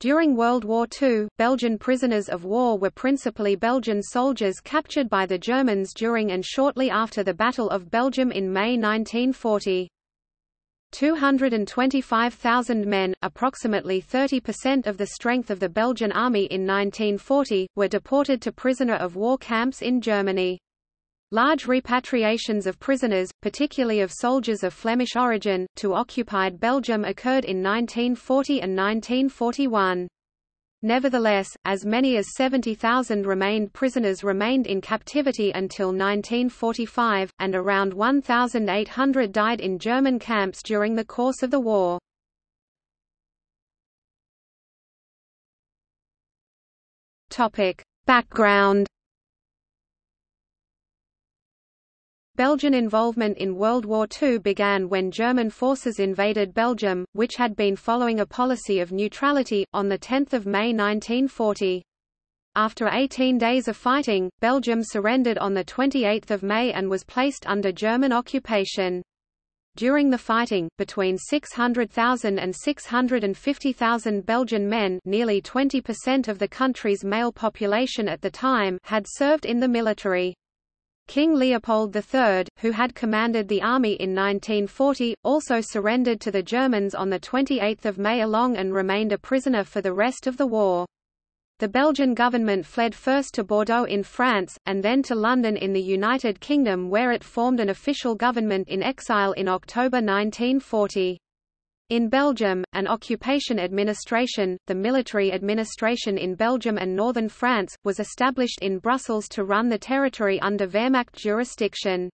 During World War II, Belgian prisoners of war were principally Belgian soldiers captured by the Germans during and shortly after the Battle of Belgium in May 1940. 225,000 men, approximately 30% of the strength of the Belgian army in 1940, were deported to prisoner of war camps in Germany. Large repatriations of prisoners, particularly of soldiers of Flemish origin, to occupied Belgium occurred in 1940 and 1941. Nevertheless, as many as 70,000 remained prisoners remained in captivity until 1945, and around 1,800 died in German camps during the course of the war. Background Belgian involvement in World War II began when German forces invaded Belgium, which had been following a policy of neutrality, on 10 May 1940. After 18 days of fighting, Belgium surrendered on 28 May and was placed under German occupation. During the fighting, between 600,000 and 650,000 Belgian men nearly 20% of the country's male population at the time had served in the military. King Leopold III, who had commanded the army in 1940, also surrendered to the Germans on 28 May along and remained a prisoner for the rest of the war. The Belgian government fled first to Bordeaux in France, and then to London in the United Kingdom where it formed an official government in exile in October 1940. In Belgium, an occupation administration, the military administration in Belgium and northern France, was established in Brussels to run the territory under Wehrmacht jurisdiction.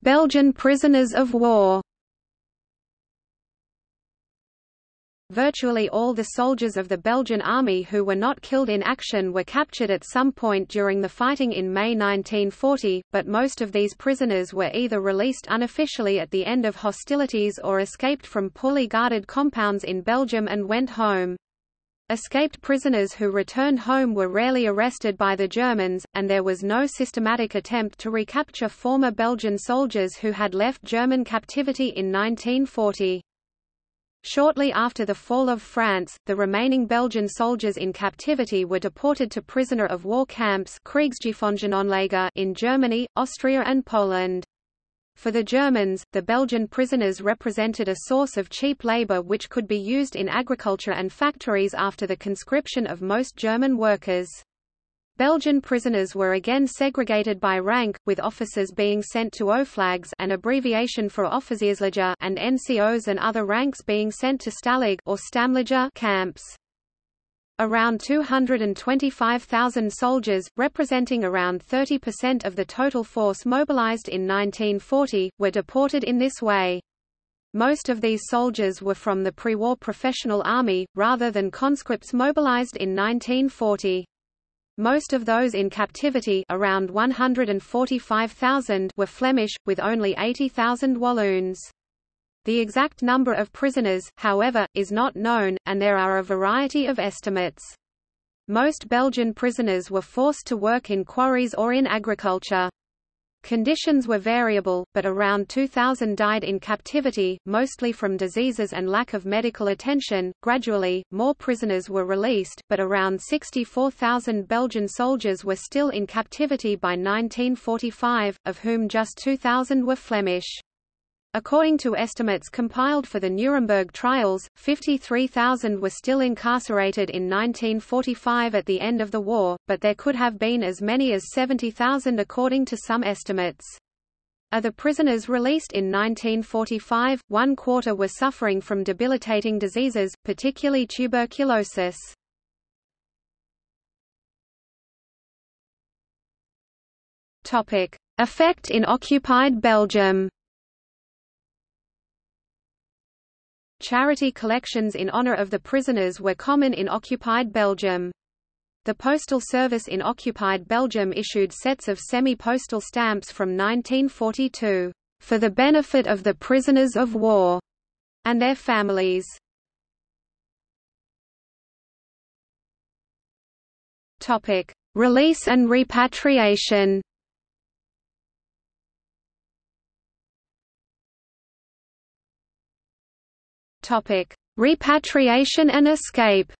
Belgian prisoners of war Virtually all the soldiers of the Belgian army who were not killed in action were captured at some point during the fighting in May 1940, but most of these prisoners were either released unofficially at the end of hostilities or escaped from poorly guarded compounds in Belgium and went home. Escaped prisoners who returned home were rarely arrested by the Germans, and there was no systematic attempt to recapture former Belgian soldiers who had left German captivity in 1940. Shortly after the fall of France, the remaining Belgian soldiers in captivity were deported to prisoner of war camps in Germany, Austria and Poland. For the Germans, the Belgian prisoners represented a source of cheap labor which could be used in agriculture and factories after the conscription of most German workers. Belgian prisoners were again segregated by rank, with officers being sent to Oflags an abbreviation for Offizierslager and NCOs and other ranks being sent to Stalag or Stammlager camps. Around 225,000 soldiers, representing around 30% of the total force mobilized in 1940, were deported in this way. Most of these soldiers were from the pre-war professional army, rather than conscripts mobilized in 1940. Most of those in captivity around 145,000 were Flemish, with only 80,000 Walloons. The exact number of prisoners, however, is not known, and there are a variety of estimates. Most Belgian prisoners were forced to work in quarries or in agriculture. Conditions were variable, but around 2,000 died in captivity, mostly from diseases and lack of medical attention. Gradually, more prisoners were released, but around 64,000 Belgian soldiers were still in captivity by 1945, of whom just 2,000 were Flemish. According to estimates compiled for the Nuremberg trials, 53,000 were still incarcerated in 1945 at the end of the war, but there could have been as many as 70,000 according to some estimates. Of the prisoners released in 1945, one quarter were suffering from debilitating diseases, particularly tuberculosis. Effect in occupied Belgium Charity collections in honor of the prisoners were common in occupied Belgium. The Postal Service in occupied Belgium issued sets of semi-postal stamps from 1942, "...for the benefit of the prisoners of war," and their families. Release and repatriation Topic: Repatriation and escape.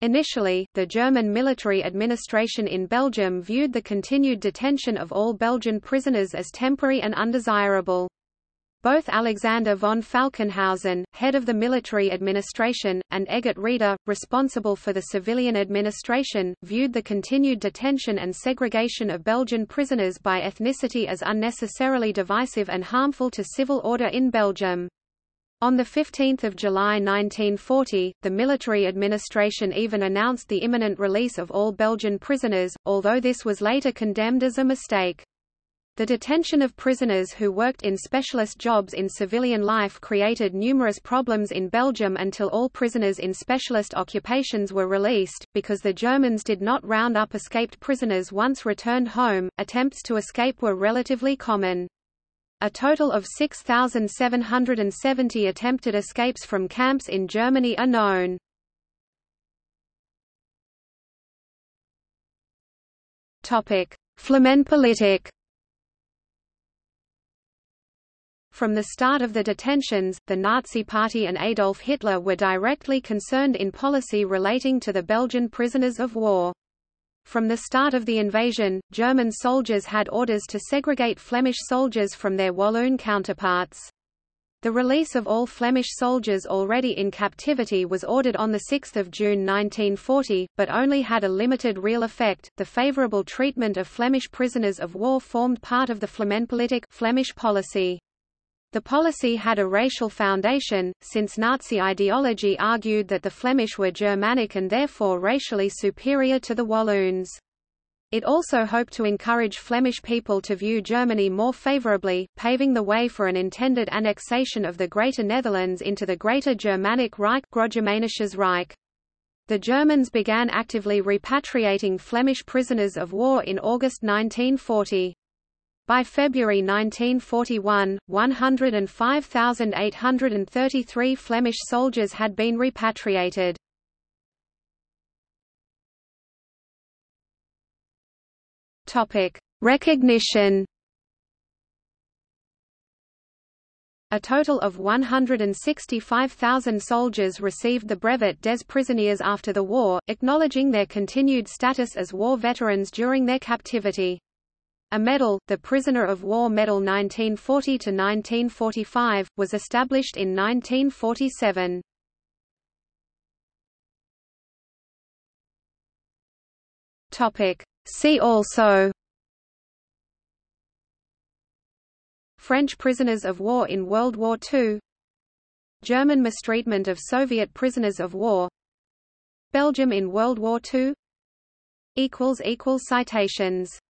Initially, the German military administration in Belgium viewed the continued detention of all Belgian prisoners as temporary and undesirable. Both Alexander von Falkenhausen, head of the military administration, and Eggert Reeder, responsible for the civilian administration, viewed the continued detention and segregation of Belgian prisoners by ethnicity as unnecessarily divisive and harmful to civil order in Belgium. On 15 July 1940, the military administration even announced the imminent release of all Belgian prisoners, although this was later condemned as a mistake. The detention of prisoners who worked in specialist jobs in civilian life created numerous problems in Belgium until all prisoners in specialist occupations were released. Because the Germans did not round up escaped prisoners once returned home, attempts to escape were relatively common. A total of 6,770 attempted escapes from camps in Germany are known. Flamenpolitik From the start of the detentions, the Nazi Party and Adolf Hitler were directly concerned in policy relating to the Belgian prisoners of war. From the start of the invasion, German soldiers had orders to segregate Flemish soldiers from their Walloon counterparts. The release of all Flemish soldiers already in captivity was ordered on 6 June 1940, but only had a limited real effect. The favorable treatment of Flemish prisoners of war formed part of the Flamenpolitik Flemish policy. The policy had a racial foundation, since Nazi ideology argued that the Flemish were Germanic and therefore racially superior to the Walloons. It also hoped to encourage Flemish people to view Germany more favourably, paving the way for an intended annexation of the Greater Netherlands into the Greater Germanic Reich Reich. The Germans began actively repatriating Flemish prisoners of war in August 1940. By February 1941, 105,833 Flemish soldiers had been repatriated. Recognition. A total of 165,000 soldiers received the brevet des prisonniers after the war, acknowledging their continued status as war veterans during their captivity. A medal, the Prisoner of War Medal 1940–1945, was established in 1947. See also French prisoners of war in World War II German mistreatment of Soviet prisoners of war Belgium in World War II Citations